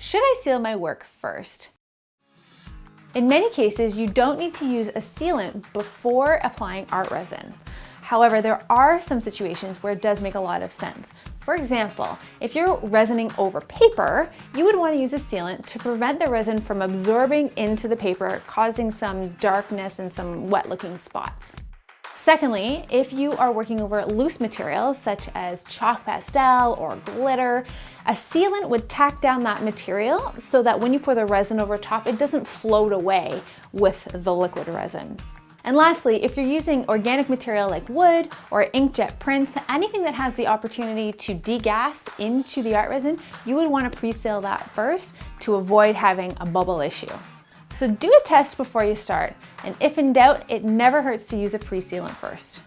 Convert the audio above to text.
Should I seal my work first? In many cases, you don't need to use a sealant before applying art resin. However, there are some situations where it does make a lot of sense. For example, if you're resining over paper, you would want to use a sealant to prevent the resin from absorbing into the paper, causing some darkness and some wet looking spots. Secondly, if you are working over loose materials such as chalk pastel or glitter, a sealant would tack down that material so that when you pour the resin over top, it doesn't float away with the liquid resin. And lastly, if you're using organic material like wood or inkjet prints, anything that has the opportunity to degas into the art resin, you would want to pre-seal that first to avoid having a bubble issue. So do a test before you start, and if in doubt, it never hurts to use a pre-sealant first.